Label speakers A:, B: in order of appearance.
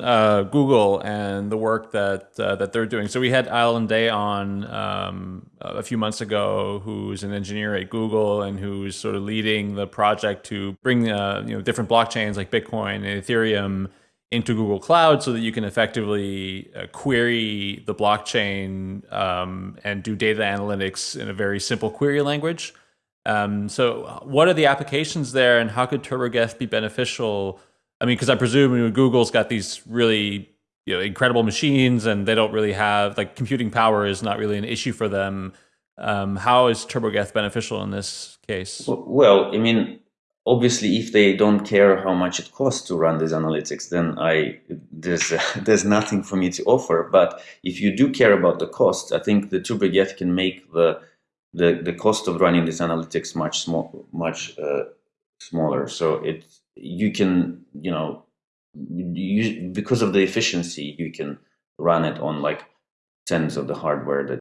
A: uh, Google and the work that uh, that they're doing. So we had Allen Day on um, a few months ago, who's an engineer at Google and who's sort of leading the project to bring uh, you know different blockchains like Bitcoin and Ethereum into Google Cloud so that you can effectively uh, query the blockchain um, and do data analytics in a very simple query language. Um, so what are the applications there and how could TurboGeth be beneficial? I mean, because I presume you know, Google's got these really you know, incredible machines and they don't really have, like computing power is not really an issue for them. Um, how is TurboGeth beneficial in this case?
B: Well, I mean, obviously, if they don't care how much it costs to run these analytics, then I there's uh, there's nothing for me to offer. But if you do care about the cost, I think the TurboGeth can make the the the cost of running these analytics much small much uh, smaller. So it you can you know you, because of the efficiency you can run it on like tens of the hardware that